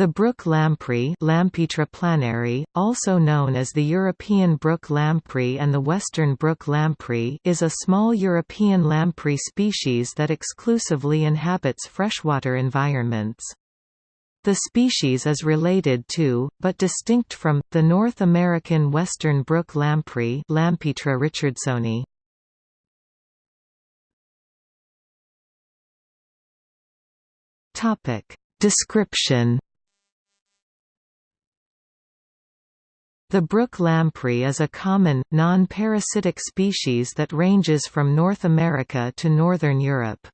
The brook lamprey Lampetra planeri, also known as the European brook lamprey and the western brook lamprey is a small European lamprey species that exclusively inhabits freshwater environments. The species is related to, but distinct from, the North American western brook lamprey Lampetra richardsoni. Description The brook lamprey is a common, non-parasitic species that ranges from North America to northern Europe.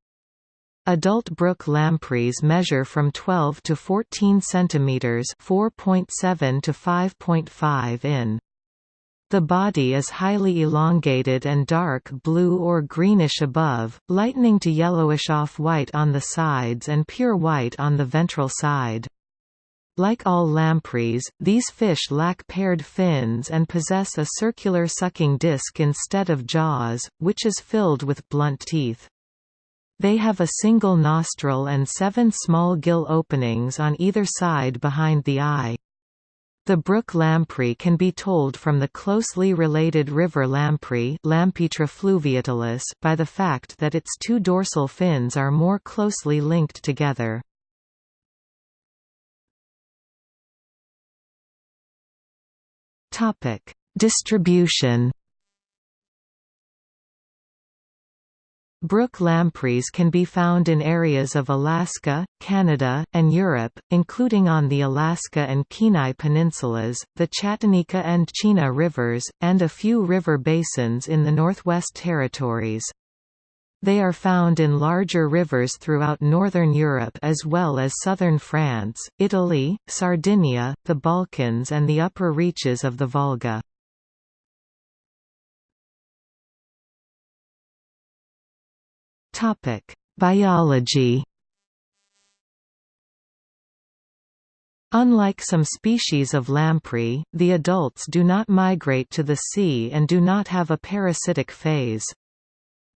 Adult brook lampreys measure from 12 to 14 centimeters, 4.7 to 5.5 in. The body is highly elongated and dark blue or greenish above, lightening to yellowish off-white on the sides and pure white on the ventral side. Like all lampreys, these fish lack paired fins and possess a circular sucking disc instead of jaws, which is filled with blunt teeth. They have a single nostril and seven small gill openings on either side behind the eye. The brook lamprey can be told from the closely related river lamprey Lampetra fluviatilis by the fact that its two dorsal fins are more closely linked together. Topic: Distribution. Brook lampreys can be found in areas of Alaska, Canada, and Europe, including on the Alaska and Kenai peninsulas, the Chatanika and Chena rivers, and a few river basins in the Northwest Territories. They are found in larger rivers throughout northern Europe as well as southern France, Italy, Sardinia, the Balkans and the upper reaches of the Volga. Biology Unlike some species of lamprey, the adults do not migrate to the sea and do not have a parasitic phase.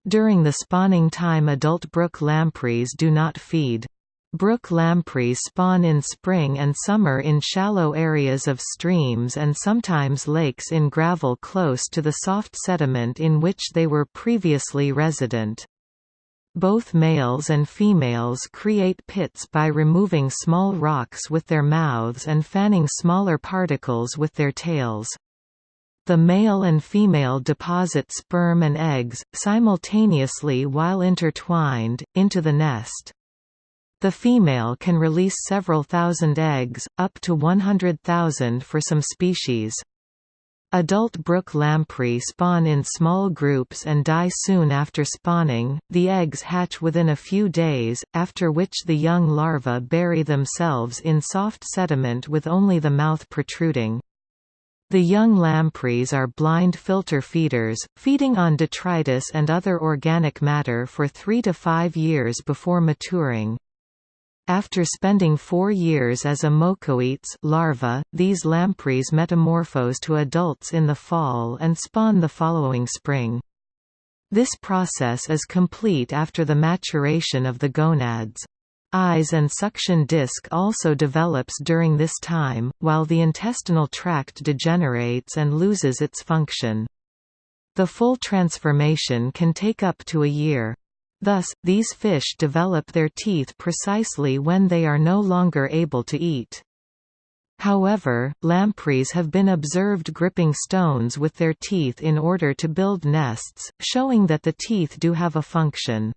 During the spawning time adult brook lampreys do not feed. Brook lampreys spawn in spring and summer in shallow areas of streams and sometimes lakes in gravel close to the soft sediment in which they were previously resident. Both males and females create pits by removing small rocks with their mouths and fanning smaller particles with their tails. The male and female deposit sperm and eggs, simultaneously while intertwined, into the nest. The female can release several thousand eggs, up to 100,000 for some species. Adult brook lamprey spawn in small groups and die soon after spawning. The eggs hatch within a few days, after which the young larvae bury themselves in soft sediment with only the mouth protruding. The young lampreys are blind filter feeders, feeding on detritus and other organic matter for three to five years before maturing. After spending four years as ammocoetes larva, these lampreys metamorphose to adults in the fall and spawn the following spring. This process is complete after the maturation of the gonads. Eyes and suction disc also develops during this time, while the intestinal tract degenerates and loses its function. The full transformation can take up to a year. Thus, these fish develop their teeth precisely when they are no longer able to eat. However, lampreys have been observed gripping stones with their teeth in order to build nests, showing that the teeth do have a function.